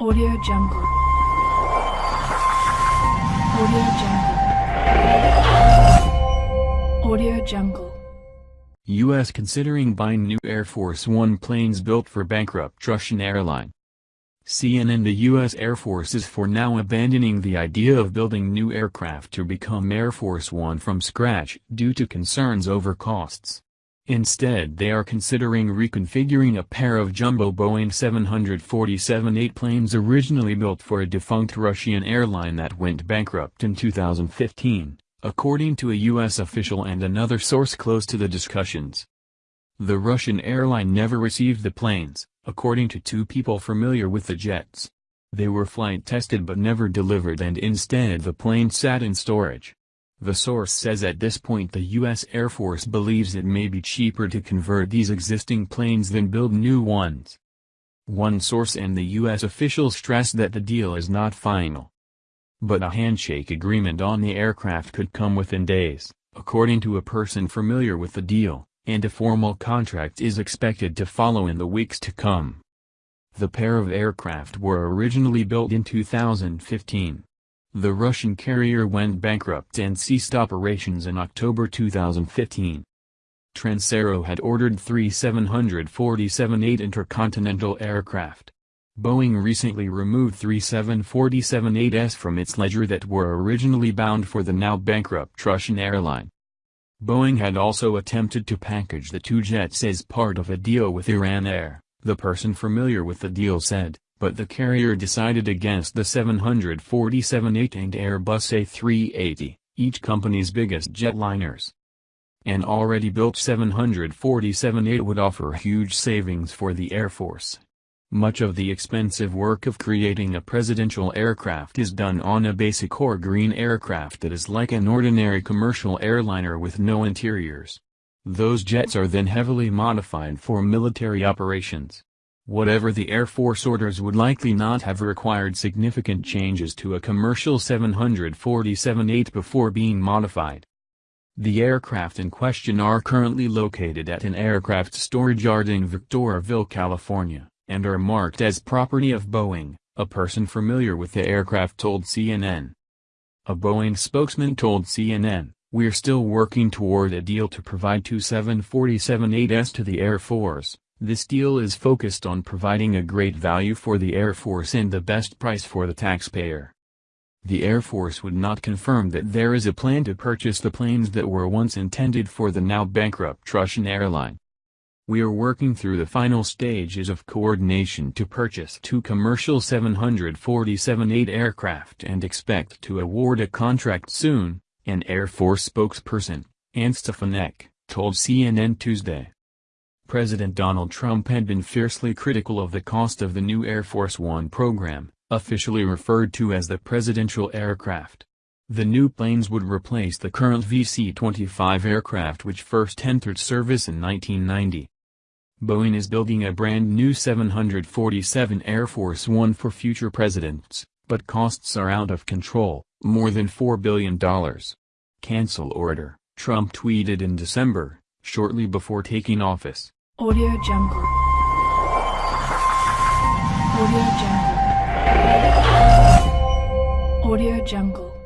Audio Jungle. Audio Jungle. Audio Jungle. U.S. considering buying new Air Force One planes built for bankrupt Russian airline. CNN The U.S. Air Force is for now abandoning the idea of building new aircraft to become Air Force One from scratch due to concerns over costs. Instead they are considering reconfiguring a pair of jumbo Boeing 747-8 planes originally built for a defunct Russian airline that went bankrupt in 2015, according to a U.S. official and another source close to the discussions. The Russian airline never received the planes, according to two people familiar with the jets. They were flight tested but never delivered and instead the plane sat in storage. The source says at this point the U.S. Air Force believes it may be cheaper to convert these existing planes than build new ones. One source and the U.S. officials stressed that the deal is not final. But a handshake agreement on the aircraft could come within days, according to a person familiar with the deal, and a formal contract is expected to follow in the weeks to come. The pair of aircraft were originally built in 2015. The Russian carrier went bankrupt and ceased operations in October 2015. Transaero had ordered three 747-8 intercontinental aircraft. Boeing recently removed three 747-8s from its ledger that were originally bound for the now bankrupt Russian airline. Boeing had also attempted to package the two jets as part of a deal with Iran Air, the person familiar with the deal said but the carrier decided against the 747-8 and Airbus A380, each company's biggest jetliners. An already built 747-8 would offer huge savings for the Air Force. Much of the expensive work of creating a presidential aircraft is done on a basic or green aircraft that is like an ordinary commercial airliner with no interiors. Those jets are then heavily modified for military operations. Whatever the Air Force orders would likely not have required significant changes to a commercial 747-8 before being modified. The aircraft in question are currently located at an aircraft storage yard in Victorville, California, and are marked as property of Boeing, a person familiar with the aircraft told CNN. A Boeing spokesman told CNN, We're still working toward a deal to provide two 747-8s to the Air Force, this deal is focused on providing a great value for the Air Force and the best price for the taxpayer. The Air Force would not confirm that there is a plan to purchase the planes that were once intended for the now bankrupt Russian airline. We are working through the final stages of coordination to purchase two commercial 747-8 aircraft and expect to award a contract soon, an Air Force spokesperson, Anne Stefanek, told CNN Tuesday. President Donald Trump had been fiercely critical of the cost of the new Air Force One program, officially referred to as the presidential aircraft. The new planes would replace the current VC-25 aircraft which first entered service in 1990. Boeing is building a brand new 747 Air Force One for future presidents, but costs are out of control, more than $4 billion. Cancel order, Trump tweeted in December, shortly before taking office. Audio Jungle. Audio Jungle. Audio Jungle.